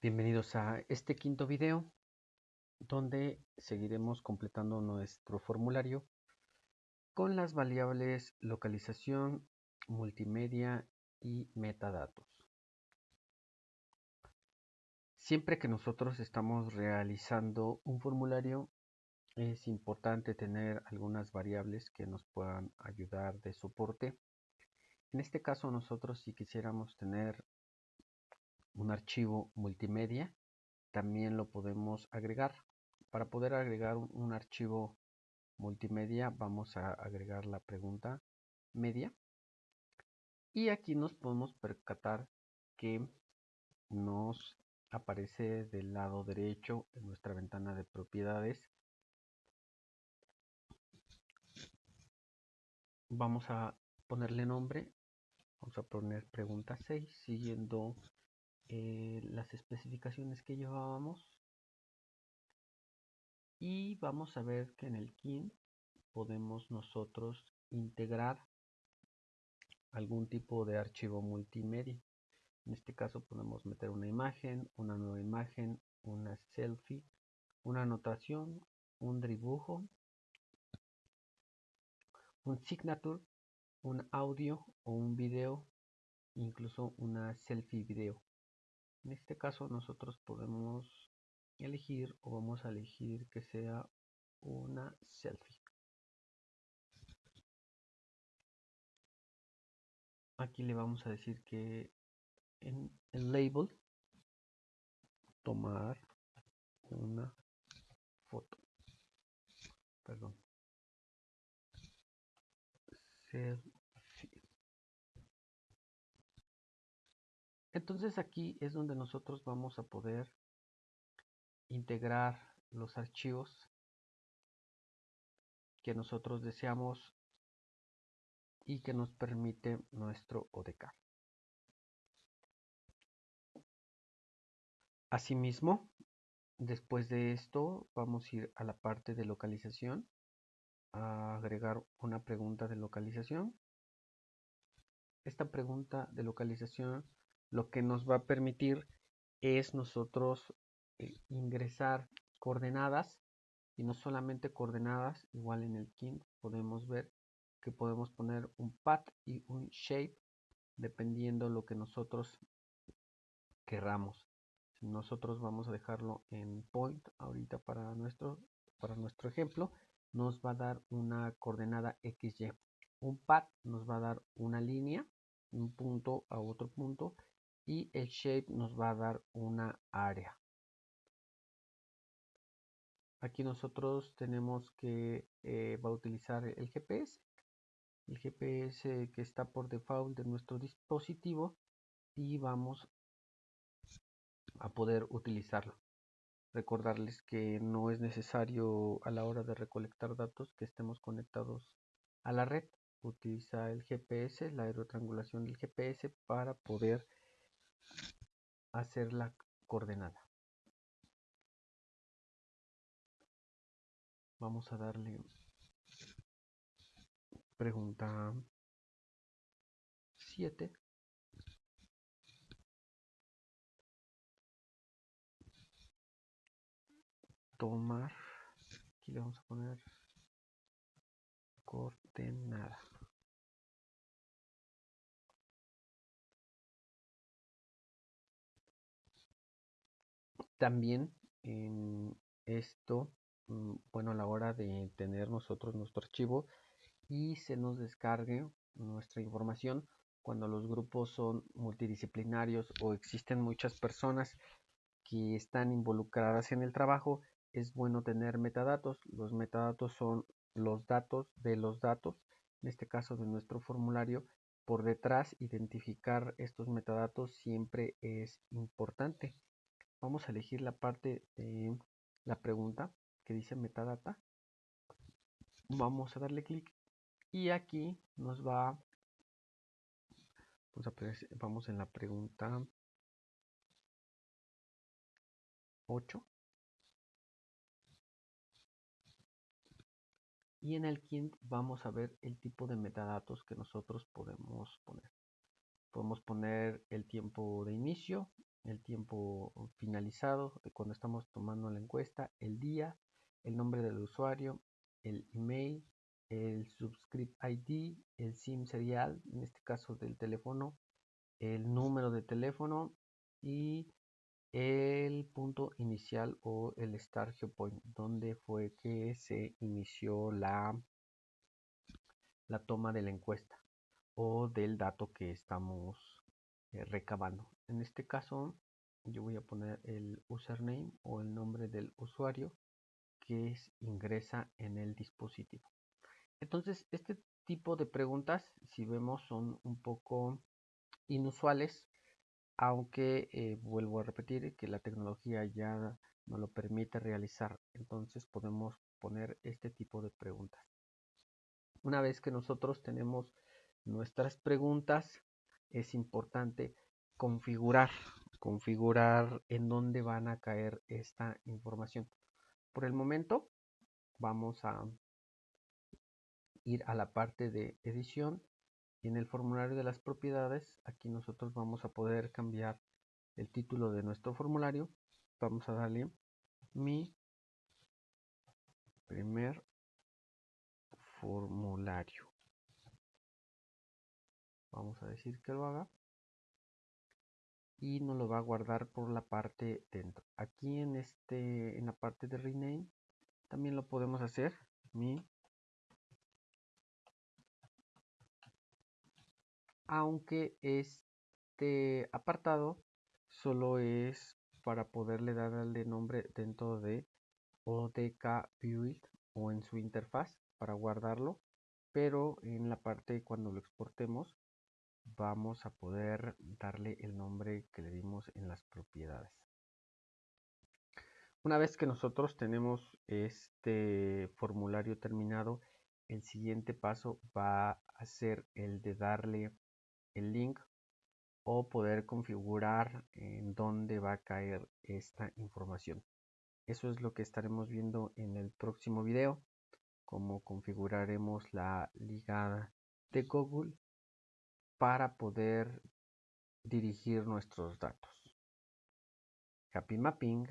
Bienvenidos a este quinto video donde seguiremos completando nuestro formulario con las variables localización, multimedia y metadatos. Siempre que nosotros estamos realizando un formulario es importante tener algunas variables que nos puedan ayudar de soporte. En este caso nosotros si quisiéramos tener un archivo multimedia, también lo podemos agregar. Para poder agregar un, archivo multimedia vamos a agregar la pregunta media. Y aquí nos podemos percatar que nos aparece del lado derecho en nuestra ventana de propiedades. Vamos a ponerle nombre. Vamos a poner pregunta 6 siguiendo eh, las especificaciones que llevábamos. Y vamos a ver que en el kin podemos nosotros integrar algún tipo de archivo multimedia. En este caso podemos meter una imagen una nueva imagen una selfie una anotación un dibujo un signature un audio o un video incluso una selfie video en este caso nosotros podemos elegir o vamos a elegir que sea una selfie. Aquí le vamos a decir que en el label tomar una foto. Perdón. Entonces aquí es donde nosotros vamos a poder integrar los archivos que nosotros deseamos y que nos permite nuestro ODK. Asimismo, después de esto vamos a ir a la parte de localización, a agregar una pregunta de localización. Esta pregunta de localización lo que nos va a permitir es nosotros eh, ingresar coordenadas y no solamente coordenadas, igual en el kin podemos ver que podemos poner un path y un shape dependiendo lo que nosotros querramos. Nosotros vamos a dejarlo en point ahorita para nuestro, para nuestro ejemplo, nos va a dar una coordenada XY. Un path nos va a dar una línea, un punto a otro punto y el shape nos va a dar una área. Aquí nosotros tenemos que eh, va a utilizar el GPS, el GPS que está por default de nuestro dispositivo y vamos a poder utilizarlo. Recordarles que no es necesario a la hora de recolectar datos que estemos conectados a la red. Utiliza el GPS, la aerotriangulación del GPS para poder hacer la coordenada. Vamos a darle pregunta 7. Tomar, aquí le vamos a poner coordenada. También en esto, mm, bueno, a la hora de tener nosotros nuestro archivo y se nos descargue nuestra información, cuando los grupos son multidisciplinarios o existen muchas personas que están involucradas en el trabajo, es bueno tener metadatos. Los metadatos son los datos de los datos, en este caso de nuestro formulario. Por detrás, identificar estos metadatos siempre es importante vamos a elegir la parte de la pregunta que dice metadata. Vamos a darle clic y aquí nos va vamos en la pregunta 8 y en el quint vamos a ver el tipo de metadatos que nosotros podemos poner. Podemos poner el tiempo de inicio el tiempo finalizado de cuando estamos tomando la encuesta, el día, el nombre del usuario, el email, el subscript ID, el SIM serial, en este caso del teléfono, el número de teléfono y el punto inicial o el start point, donde fue que se inició la, la toma de la encuesta o del dato que estamos eh, recabando. En este caso, yo voy a poner el username o el nombre del usuario que ingresa en el dispositivo. Entonces, este tipo de preguntas, si vemos, son un poco inusuales, aunque eh, vuelvo a repetir que la tecnología ya nos lo permite realizar. Entonces, podemos poner este tipo de preguntas. Una vez que nosotros tenemos nuestras preguntas, es importante configurar, configurar en dónde van a caer esta información. Por el momento, vamos a ir a la parte de edición y en el formulario de las propiedades, aquí nosotros vamos a poder cambiar el título de nuestro formulario. Vamos a darle mi primer formulario. Vamos a decir que lo haga. Y nos lo va a guardar por la parte dentro. Aquí en este en la parte de rename también lo podemos hacer. Mi aunque este apartado solo es para poderle darle nombre dentro de ODK Build o en su interfaz para guardarlo pero en la parte cuando lo exportemos vamos a poder darle el nombre que le dimos en las propiedades una vez que nosotros tenemos este formulario terminado el siguiente paso va a ser el de darle el link o poder configurar en dónde va a caer esta información. Eso es lo que estaremos viendo en el próximo video, cómo configuraremos la ligada de Google para poder dirigir nuestros datos. Happy Mapping.